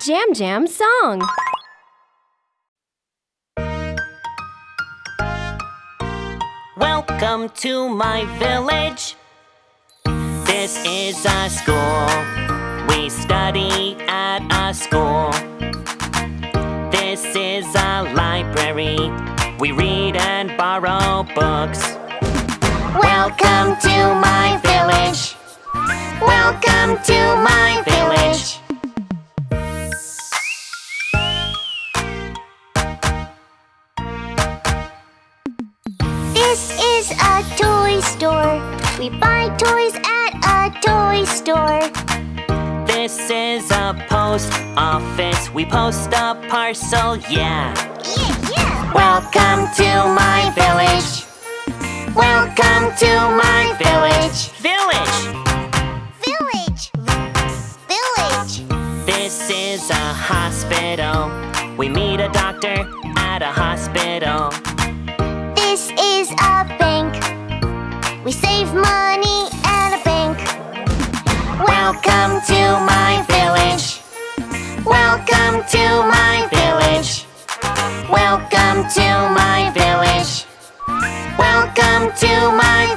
Jam Jam song. Welcome to my village. This is a school. We study at a school. This is a library. We read and borrow books. Welcome to my village. Welcome to my village. Is a toy store. We buy toys at a toy store. This is a post office. We post a parcel, yeah. Yeah, yeah. Welcome to my village. Welcome to my village. Village. Village. Village. This is a hospital. We meet a doctor at a hospital. This is a to my village. Welcome to my village. Welcome to my village. Welcome to my